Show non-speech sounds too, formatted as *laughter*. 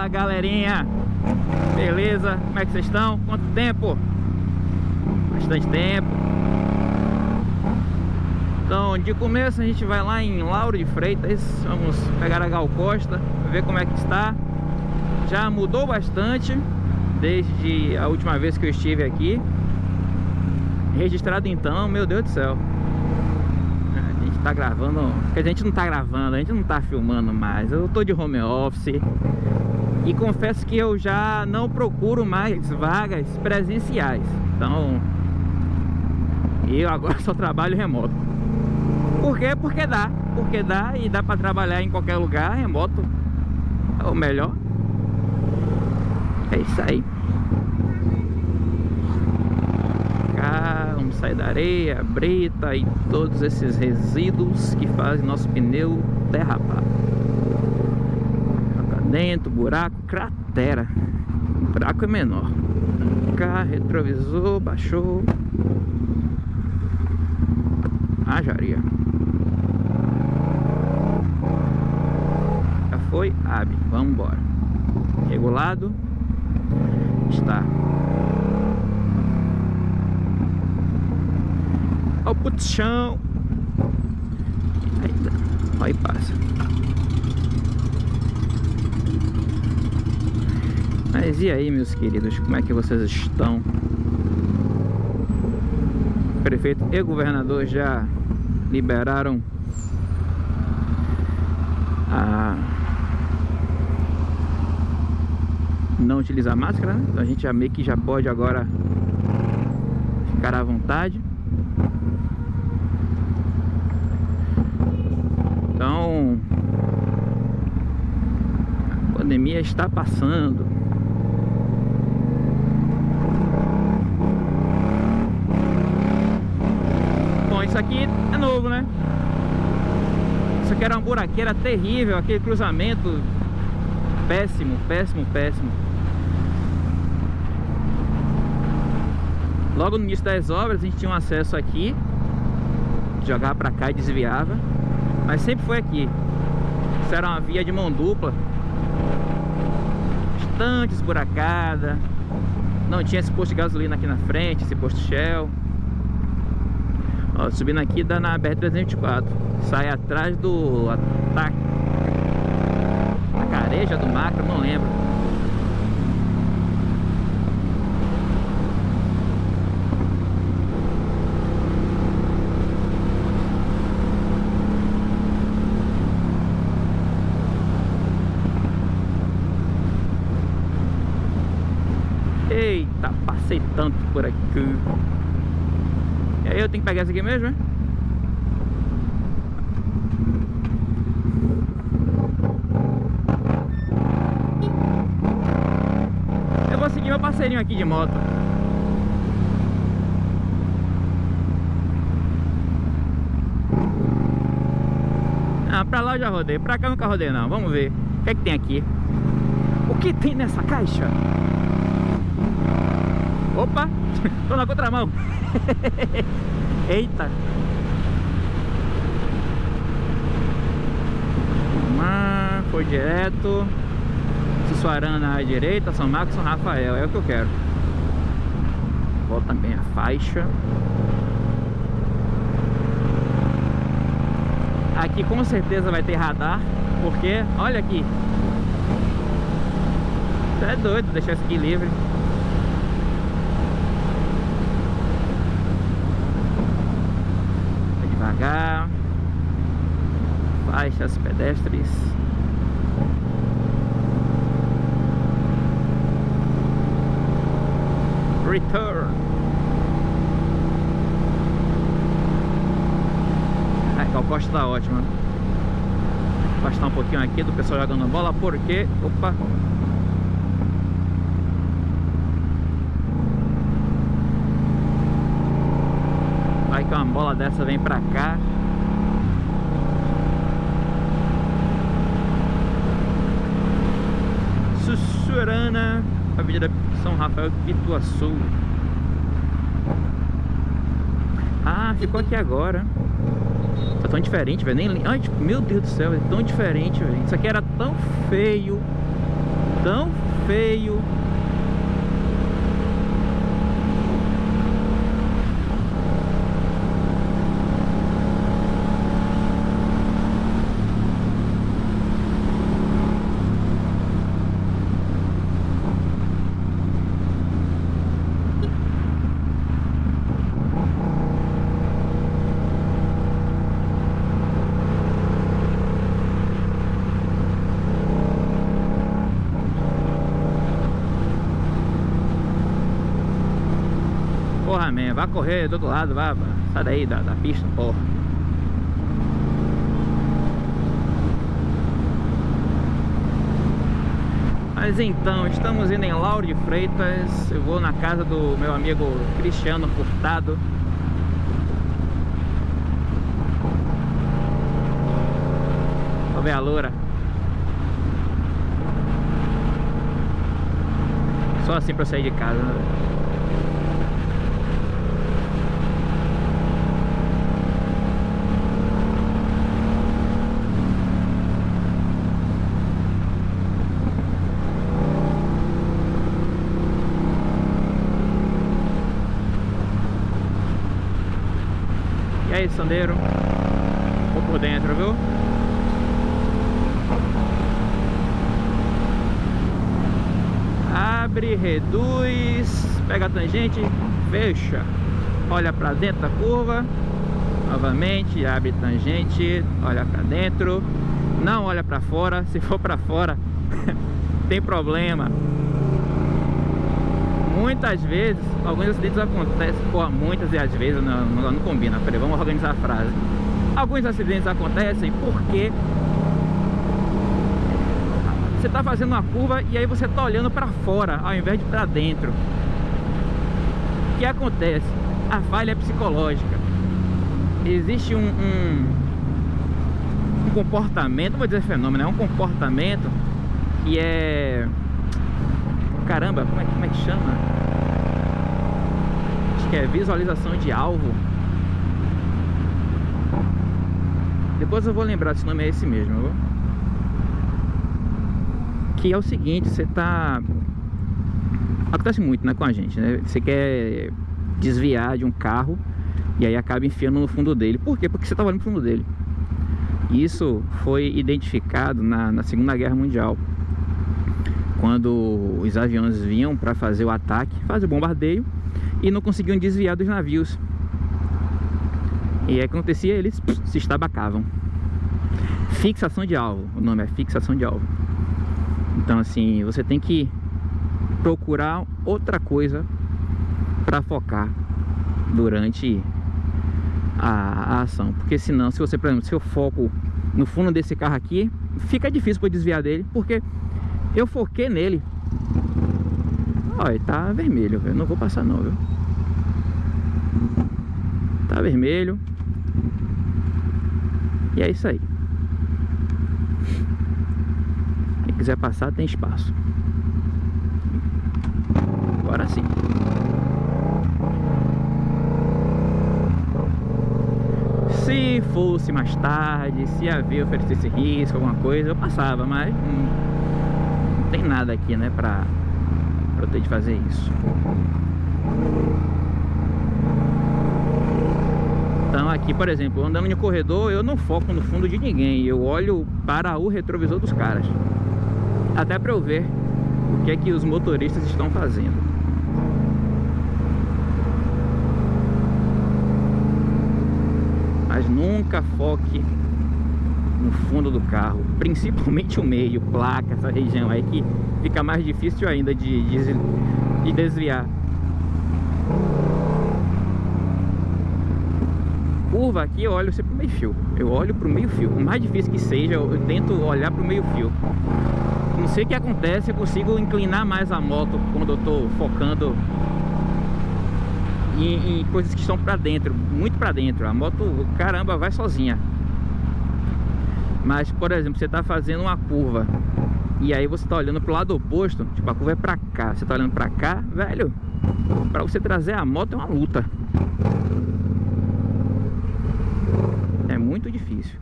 Fala galerinha. Beleza? Como é que vocês estão? Quanto tempo? Bastante tempo. Então de começo a gente vai lá em Lauro de Freitas. Vamos pegar a Gal Costa Ver como é que está. Já mudou bastante Desde a última vez que eu estive aqui. Registrado então, meu Deus do céu. Tá gravando a gente não tá gravando, a gente não tá filmando mais. Eu tô de home office E confesso que eu já não procuro mais vagas presenciais. Então Eu agora *laughs* só trabalho remoto. Por quê? Porque dá. Porque dá e dá pra trabalhar em qualquer lugar remoto. É o melhor. É isso aí. Vamos sair da areia, brita e todos esses resíduos que fazem nosso pneu derrapar. Dentro, buraco, cratera. O buraco é menor. Cá, retrovisor, baixou. Ajaria. Já foi? Abre. Vamos embora. Regulado. Está. Olha o putchão. Aí, aí passa. Mas e aí, meus queridos, como é que vocês estão? O prefeito e governador já liberaram a não utilizar máscara, né? Então a gente já meio que já pode agora ficar à vontade. Então, a pandemia está passando. Isso aqui é novo, né? Isso aqui era uma buraqueira terrível, aquele cruzamento péssimo, péssimo, péssimo. Logo no início das obras a gente tinha um acesso aqui Jogava pra cá e desviava mas sempre foi aqui Isso era uma via de mão dupla Bastante esburacada Não tinha esse posto de gasolina aqui na frente Esse posto Shell Ó, subindo aqui dá na BR-324 Sai atrás do ataque A careja do macro, não lembro Eita, passei tanto por aqui. Aí eu tenho que pegar essa aqui mesmo, né? Eu vou seguir meu parceirinho aqui de moto. Ah, pra lá eu já rodei, pra cá eu nunca rodei não. Vamos ver. O que é que tem aqui? O que tem nessa caixa? Opa, *laughs* tô na contramão. *laughs* Eita. Uma, foi direto. Sussuarana à direita, São Marcos, São Rafael É o que eu quero. Volta também a faixa. Aqui com certeza vai ter radar Porque, olha aqui. Você é doido deixar isso aqui livre devagar. Faixas pedestres. Return. A costa tá ótima. Afastar um pouquinho aqui do pessoal jogando bola porque opa que uma bola dessa vem pra cá. Sussurana Avenida São Rafael Pituaçu Ah, ficou aqui agora. Tá tão diferente, velho. Nem... Ai, tipo, meu Deus do céu, é tão diferente, velho. Isso aqui era tão feio. Tão feio Vai correr do outro lado, vai, vai. sai daí da, da pista, porra. Mas então, estamos indo em Lauro de Freitas Eu vou na casa do meu amigo Cristiano Furtado Vou ver a loura Só assim pra sair de casa, né? Sandeiro? Vou por dentro, viu? Abre, reduz, pega a tangente, fecha. Olha pra dentro da curva. Novamente, abre tangente, olha pra dentro. Não olha pra fora. Se for pra fora, *laughs* tem problema muitas vezes, alguns acidentes acontecem, pô, muitas e às vezes não, não, não combina, peraí, vamos organizar a frase. Alguns acidentes acontecem porque você está fazendo uma curva e aí você está olhando para fora ao invés de para dentro. O que acontece? A falha é psicológica. Existe um, um, um comportamento, vou dizer fenômeno, é um comportamento que é caramba, como é, como é que chama? Acho que é visualização de alvo. Depois eu vou lembrar se o nome é esse mesmo. Que é o seguinte, você tá... Acontece muito né, com a gente, né? Você quer desviar de um carro e aí acaba enfiando no fundo dele. Por quê? Porque você estava no fundo dele. Isso foi identificado na, na Segunda Guerra Mundial quando os aviões vinham para fazer o ataque, fazer o bombardeio e não conseguiam desviar dos navios. E acontecia, eles se estabacavam. Fixação de alvo, o nome é fixação de alvo. Então assim, você tem que procurar outra coisa para focar durante a, a, ação. Porque senão, se você, por exemplo, se eu foco no fundo desse carro aqui, fica difícil para desviar dele, porque eu foquei nele. Olha, tá vermelho, velho. Não vou passar não, viu? Tá vermelho. E é isso aí. Quem quiser passar tem espaço. Agora sim. Se fosse mais tarde, se havia oferecesse risco, alguma coisa, eu passava, mas hum, tem nada aqui, né, pra, pra eu ter de fazer isso. Então aqui, por exemplo, andando no corredor, eu não foco no fundo de ninguém, eu olho para o retrovisor dos caras. Até para eu ver o que é que os motoristas estão fazendo. Mas nunca foque no fundo do carro, principalmente o meio, placa, essa região aí que fica mais difícil ainda de, de, de desviar. Curva aqui eu olho sempre pro meio fio, eu olho pro meio fio, o mais difícil que seja eu tento olhar pro meio fio. Não sei o que acontece, eu consigo inclinar mais a moto quando eu tô focando em, em coisas que estão para dentro, muito para dentro. A moto, caramba, vai sozinha. Mas, por exemplo, você está fazendo uma curva e aí você está olhando para o lado oposto, tipo, a curva é para cá, você está olhando para cá, velho, para você trazer a moto é uma luta. É muito difícil.